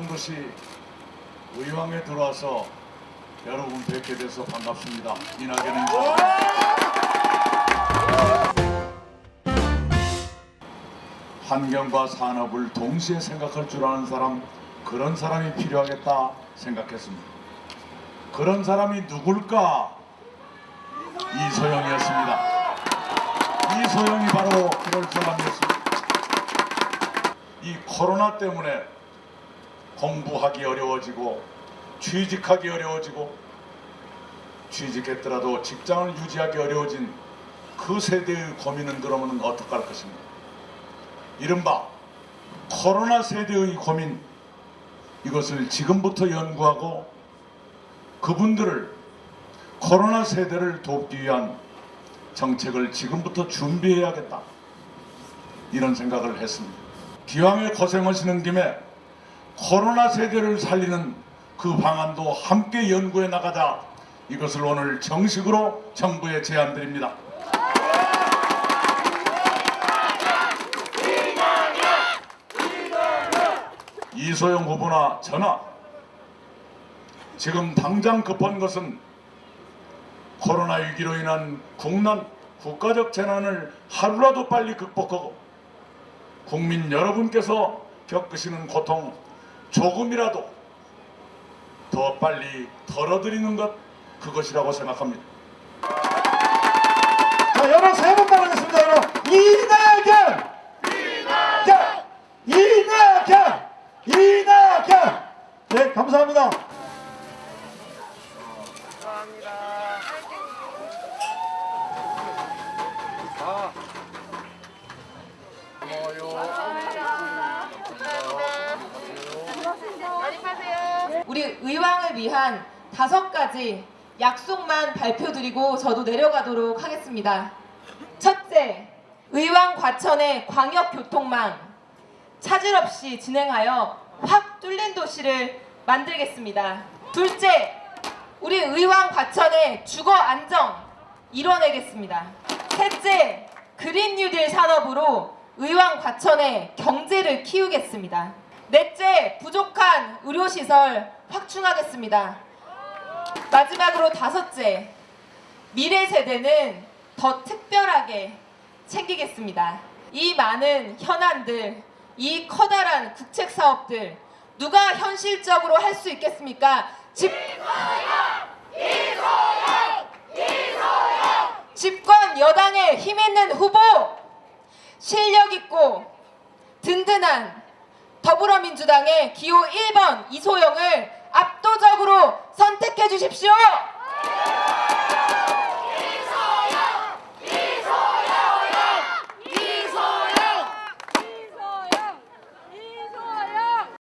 좋은 것이 의왕에 들어와서 여러분 뵙게 돼서 반갑습니다. 이낙연 인사. 환경과 산업을 동시에 생각할 줄 아는 사람 그런 사람이 필요하겠다 생각했습니다. 그런 사람이 누굴까? 이소영이었습니다. 이소영이 바로 그럴 사람이었습니다. 이 코로나 때문에 공부하기 어려워지고 취직하기 어려워지고 취직했더라도 직장을 유지하기 어려워진 그 세대의 고민은 그러면 어떡할 것입니까? 이른바 코로나 세대의 고민 이것을 지금부터 연구하고 그분들을 코로나 세대를 돕기 위한 정책을 지금부터 준비해야겠다 이런 생각을 했습니다. 기왕에 고생하시는 김에 코로나 세대를 살리는 그 방안도 함께 연구해 나가자 이것을 오늘 정식으로 정부에 제안드립니다. 이소영 후보나 저나 지금 당장 급한 것은 코로나 위기로 인한 국난 국가적 재난을 하루라도 빨리 극복하고 국민 여러분께서 겪으시는 고통 조금이라도 더 빨리 덜어드리는 것 그것이라고 생각합니다. 자, 여러분 세번 말하겠습니다. 여러분 이낙연, 이낙연, 이낙연, 이낙연. 네, 감사합니다. 우리 의왕을 위한 다섯 가지 약속만 발표드리고 저도 내려가도록 하겠습니다. 첫째, 의왕 과천의 광역교통망 차질 없이 진행하여 확 뚫린 도시를 만들겠습니다. 둘째, 우리 의왕 과천의 주거 안정 이뤄내겠습니다. 셋째, 그린 뉴딜 산업으로 의왕 과천의 경제를 키우겠습니다. 넷째, 의료시설 확충하겠습니다. 마지막으로 다섯째, 미래 세대는 더 특별하게 챙기겠습니다. 이 많은 현안들, 이 커다란 국책 사업들 누가 현실적으로 할 수 있겠습니까? 집 집권 여당의 힘 있는 후보 실력 있고 든든한 더불어민주당의 기호 1번 이소영을 압도적